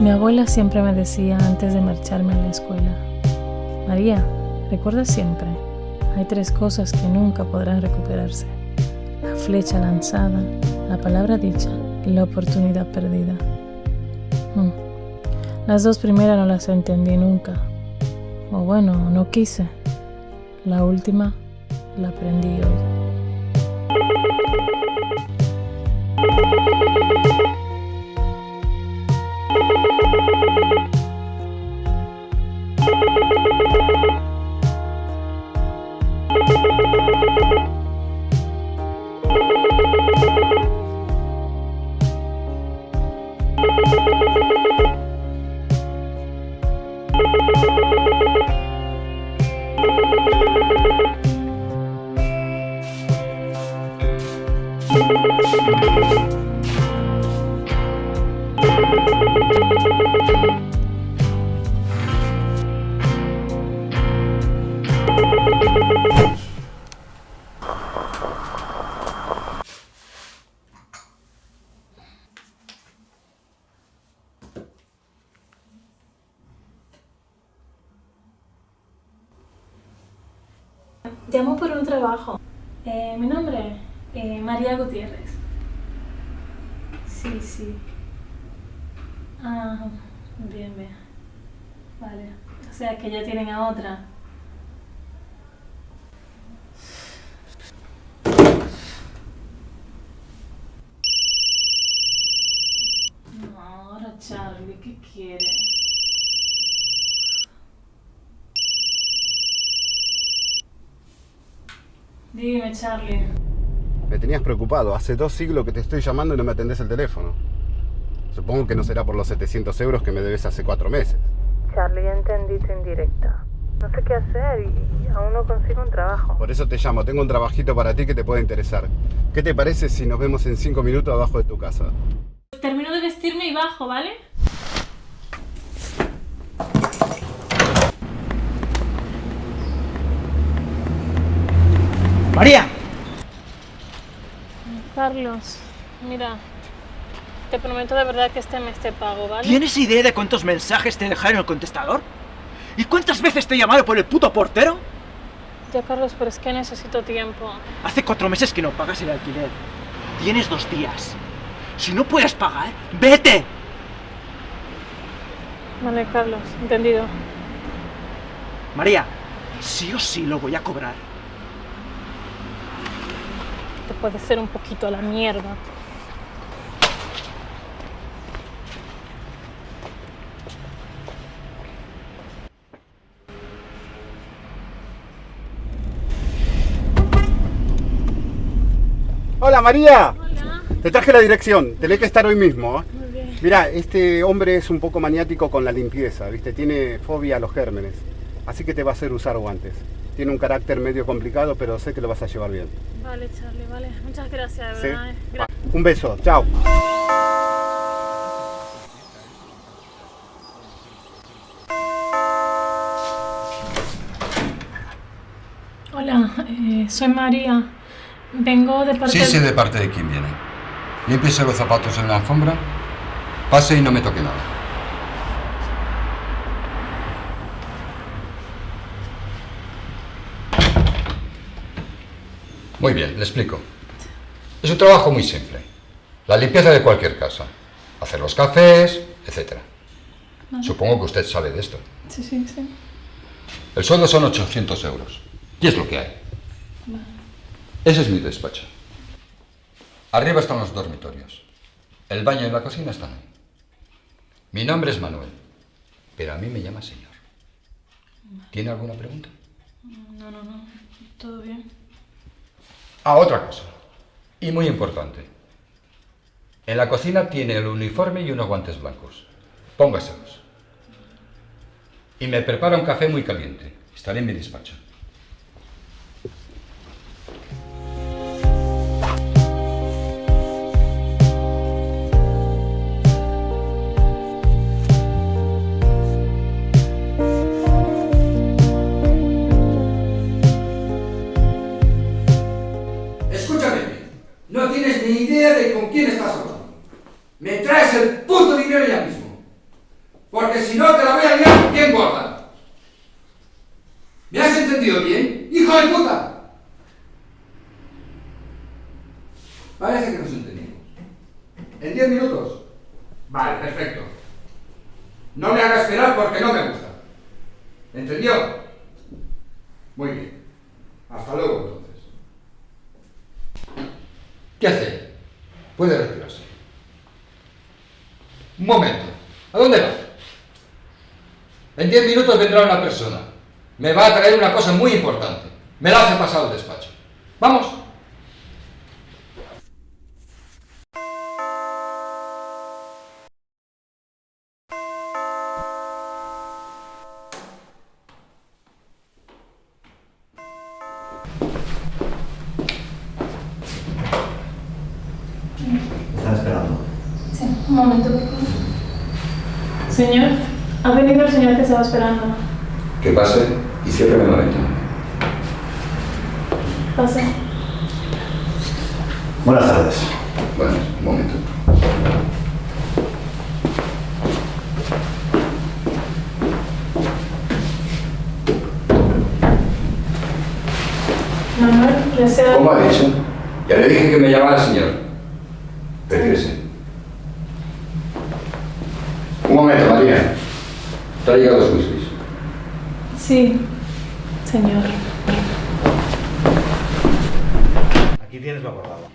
Mi abuela siempre me decía antes de marcharme a la escuela, María, recuerda siempre, hay tres cosas que nunca podrán recuperarse. La flecha lanzada, la palabra dicha y la oportunidad perdida. Hmm. Las dos primeras no las entendí nunca. O bueno, no quise. La última la aprendí hoy. Thank you. Llamo por un trabajo. Eh, mi nombre, eh, María Gutiérrez. Sí, sí. Ah, bien, bien. Vale. O sea que ya tienen a otra. No, ahora Charlie, ¿qué quiere? Dime, Charlie. Me tenías preocupado. Hace dos siglos que te estoy llamando y no me atendés el teléfono. Supongo que no será por los 700 euros que me debes hace cuatro meses. Charlie, ya entendí tu indirecta. No sé qué hacer y aún no consigo un trabajo. Por eso te llamo. Tengo un trabajito para ti que te puede interesar. ¿Qué te parece si nos vemos en cinco minutos abajo de tu casa? Termino de vestirme y bajo, ¿vale? ¡María! Carlos, mira, te prometo de verdad que este mes te pago, ¿vale? ¿Tienes idea de cuántos mensajes te dejaron en el contestador? ¿Y cuántas veces te he llamado por el puto portero? Ya, Carlos, pero es que necesito tiempo. Hace cuatro meses que no pagas el alquiler. Tienes dos días. Si no puedes pagar, ¡vete! Vale, Carlos, entendido. María, sí o sí lo voy a cobrar. Te puedes ser un poquito a la mierda. Hola María. Hola. Te traje la dirección. Tenés que estar hoy mismo. ¿eh? Muy bien. Mira, este hombre es un poco maniático con la limpieza, ¿viste? Tiene fobia a los gérmenes. Así que te va a hacer usar guantes. Tiene un carácter medio complicado, pero sé que lo vas a llevar bien. Vale, Charlie, vale. Muchas gracias, de ¿Sí? verdad. eh. Gra- Un beso. Chao. Hola, eh, soy María. Vengo de parte Sí, sé de parte de quién viene. Límpiese los zapatos en la alfombra, pase y no me toque nada. Muy bien, le explico. Es un trabajo muy simple. La limpieza de cualquier casa. Hacer los cafés, etc. Supongo que usted sabe de esto. Sí, sí, sí. El sueldo son 800 euros. Y es lo que hay. Ese es mi despacho. Arriba están los dormitorios. El baño y la cocina están ahí. Mi nombre es Manuel, pero a mí me llama señor. ¿Tiene alguna pregunta? No, no, no. Todo bien. Ah, otra cosa. Y muy importante. En la cocina tiene el uniforme y unos guantes blancos. Póngaselos. Y me prepara un café muy caliente. Estaré en mi despacho. No tienes ni idea de con quién estás hablando. Me traes el puto dinero ya mismo. Porque si no, te la voy a liar bien gorda. ¿Me has entendido bien? ¡Hijo de puta! Parece que nos entendimos. ¿En 10 minutos? Vale, perfecto. No me hagas esperar porque no me gusta. Me va a traer una cosa muy importante. Me la hace pasar al despacho. ¡Vamos! Están esperando. Sí, un momento, por favor. Señor, ha venido el señor que estaba esperando. Que pase y cierre la ventana. Pase. Buenas tardes. Bueno, un momento. Manuel, desea... ¿Cómo ha dicho? Ya le dije que me llamara señor. Retírese. Un momento, María. Traiga dos whiskies. Sí, señor. Aquí tienes lo acordado.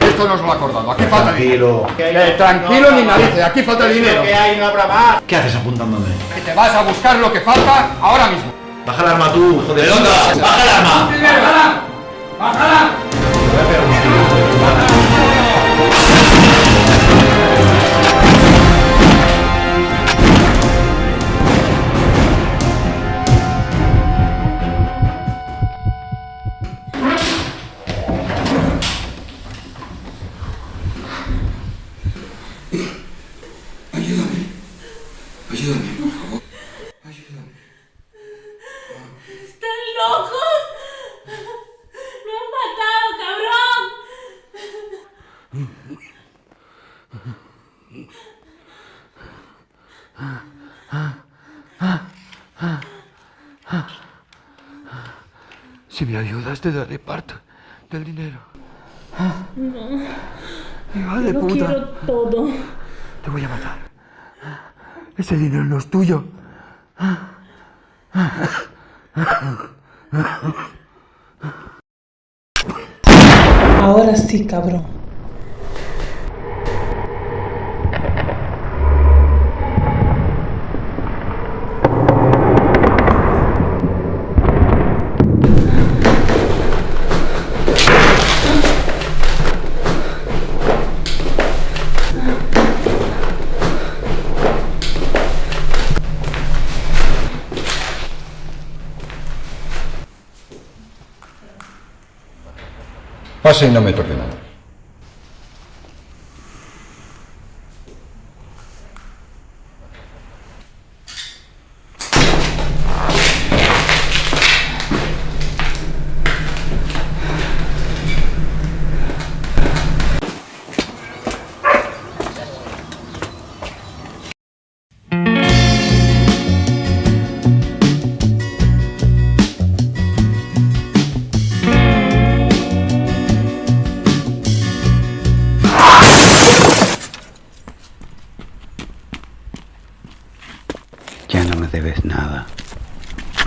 Esto no os lo acordado. Aquí falta dinero. Tranquilo. Eh, tranquilo ni narices, aquí falta dinero. hay? No habrá más. ¿Qué haces apuntándome? Que te vas a buscar lo que falta ahora mismo. Baja el arma tú, hijo de puta. Baja el arma. ¡Bájala! ¡Bájala! Si me ayudas, te daré parte del dinero. De Lo puta. quiero todo. Te voy a matar. Ese dinero no es tuyo. Ahora sí, cabrón. Pase y no me toque nada.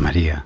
María.